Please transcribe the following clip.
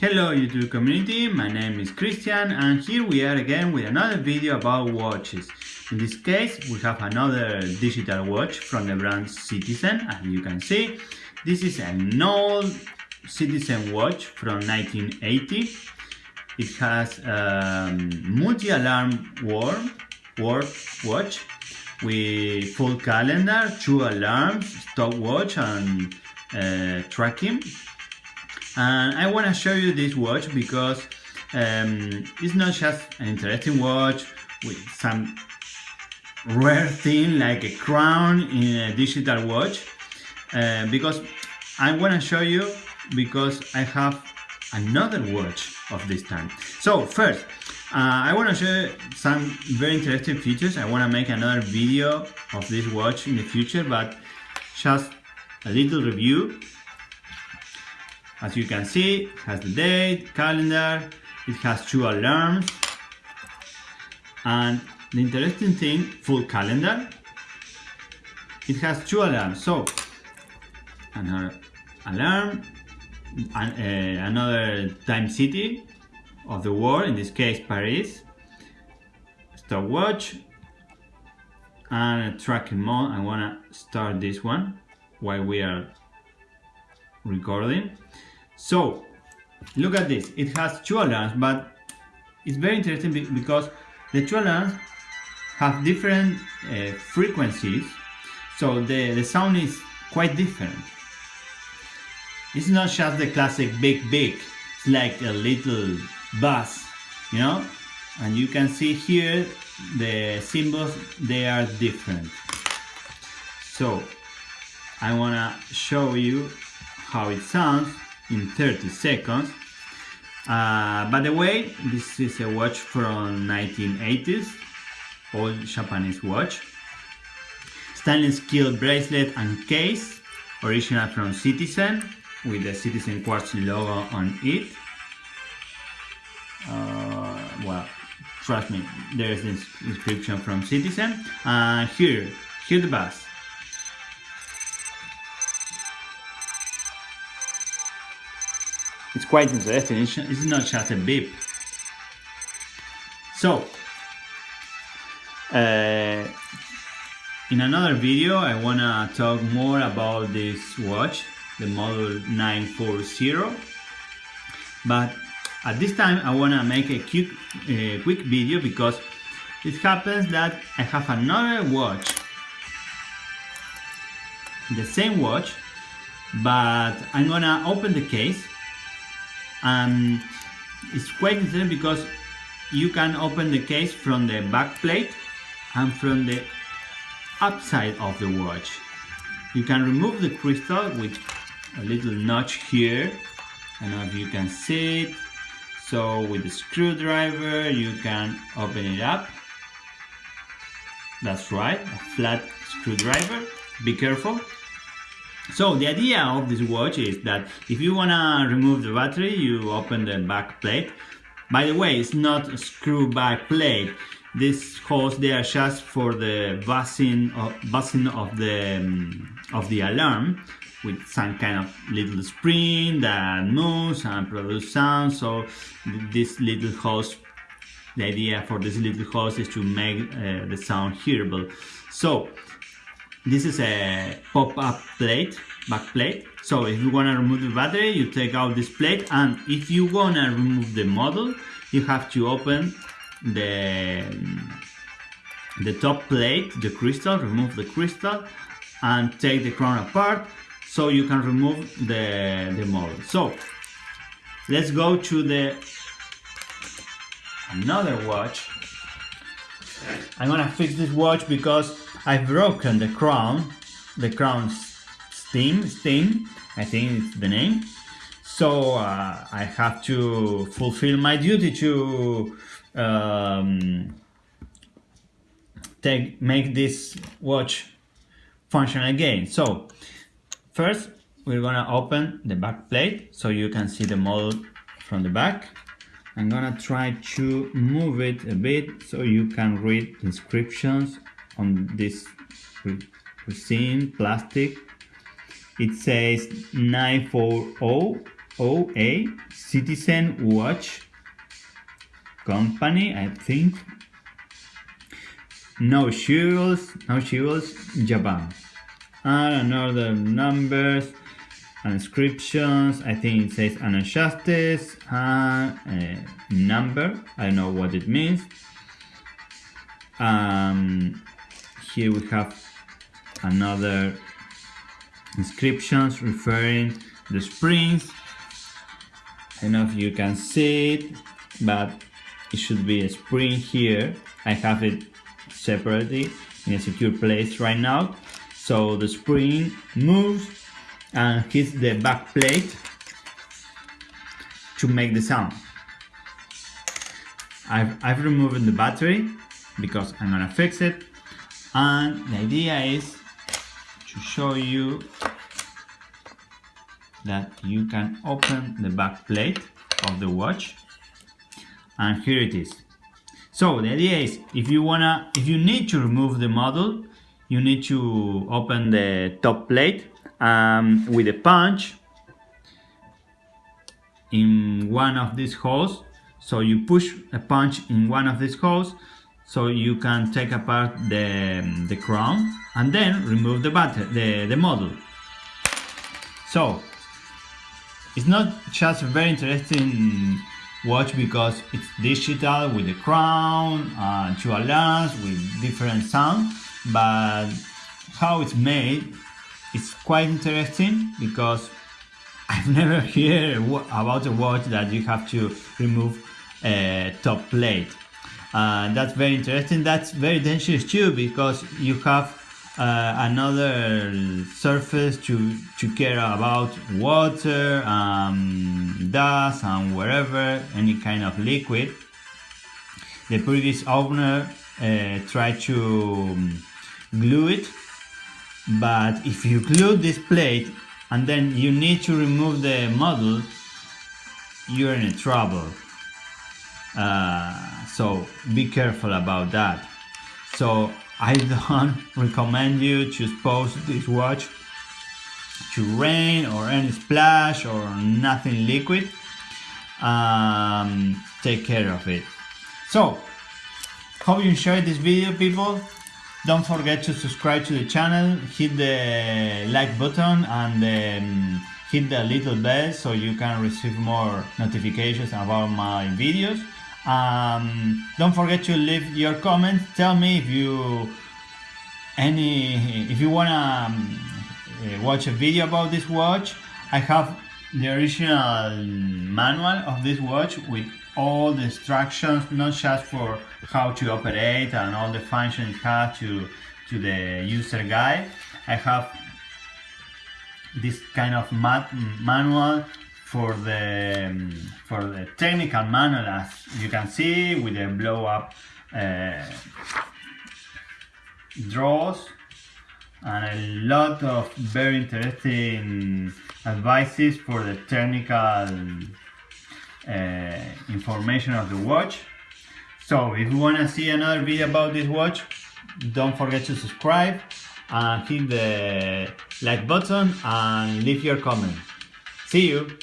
Hello YouTube community, my name is Christian and here we are again with another video about watches. In this case we have another digital watch from the brand Citizen as you can see. This is an old Citizen watch from 1980. It has a multi-alarm warm, warm watch with full calendar, two alarms, stopwatch and uh, tracking and I want to show you this watch because um, it's not just an interesting watch with some rare thing like a crown in a digital watch uh, because I want to show you because I have another watch of this time. So first uh, I want to show some very interesting features. I want to make another video of this watch in the future but just a little review as you can see, it has the date, calendar, it has two alarms, and the interesting thing, full calendar, it has two alarms. So, another alarm, and, uh, another time city of the world, in this case Paris, stopwatch, and a tracking mode. I wanna start this one while we are recording. So, look at this. It has two alarms, but it's very interesting because the two alarms have different uh, frequencies, so the, the sound is quite different. It's not just the classic big big, it's like a little buzz, you know? And you can see here the symbols, they are different. So, I wanna show you how it sounds in 30 seconds. Uh, by the way, this is a watch from 1980s, old Japanese watch. Stainless steel bracelet and case, original from Citizen, with the Citizen Quartz logo on it. Uh, well, trust me, there is this inscription from Citizen. And uh, here, here the bus. It's quite interesting, it's not just a beep. So, uh, in another video I wanna talk more about this watch, the model 940. But at this time I wanna make a quick, uh, quick video because it happens that I have another watch, the same watch, but I'm gonna open the case and it's quite interesting because you can open the case from the back plate and from the upside of the watch. You can remove the crystal with a little notch here. Know if you can see it. So with the screwdriver you can open it up. That's right a flat screwdriver. Be careful so the idea of this watch is that if you wanna remove the battery, you open the back plate. By the way, it's not a screw back plate. This holes they are just for the buzzing of, buzzing of the um, of the alarm with some kind of little spring that moves and produce sound. So this little hose, the idea for this little hose is to make uh, the sound hearable. So this is a pop-up plate back plate. So if you want to remove the battery you take out this plate and if you want to remove the model you have to open the mm, the top plate the crystal remove the crystal and take the crown apart so you can remove the the model. So let's go to the another watch. I'm gonna fix this watch because I've broken the crown the crown Steam Steam I think it's the name. So uh, I have to fulfill my duty to um, take make this watch function again. So first we're gonna open the back plate so you can see the model from the back. I'm gonna try to move it a bit so you can read inscriptions on this resin plastic it says 940 OA Citizen Watch Company, I think. No shields, no shields, Japan. And another numbers and inscriptions. I think it says unadjusted and a number. I don't know what it means. Um, here we have another inscriptions referring the springs. I don't know if you can see it, but it should be a spring here. I have it separately in a secure place right now. So the spring moves and hits the back plate to make the sound. I've, I've removed the battery because I'm gonna fix it and the idea is to show you that you can open the back plate of the watch. And here it is. So the idea is if you wanna if you need to remove the model you need to open the top plate um, with a punch in one of these holes. So you push a punch in one of these holes so you can take apart the, the crown and then remove the battery, the, the model. So it's not just a very interesting watch because it's digital with the crown and two alarms with different sound but how it's made is quite interesting because I've never heard about a watch that you have to remove a top plate uh, that's very interesting. That's very dangerous too because you have uh, another surface to to care about water um, dust and wherever any kind of liquid. The previous owner uh, tried to um, glue it. But if you glue this plate and then you need to remove the model you're in trouble. Uh, so be careful about that. So I don't recommend you to expose this watch to rain or any splash or nothing liquid. Um, take care of it. So hope you enjoyed this video people. Don't forget to subscribe to the channel hit the like button and um, hit the little bell so you can receive more notifications about my videos um, don't forget to leave your comments. Tell me if you any if you wanna um, uh, watch a video about this watch. I have the original manual of this watch with all the instructions not just for how to operate and all the functions it has to to the user guide. I have this kind of manual for the um, for the technical manual as you can see with the blow up uh, draws and a lot of very interesting advices for the technical uh, information of the watch. So if you want to see another video about this watch don't forget to subscribe and hit the like button and leave your comment. See you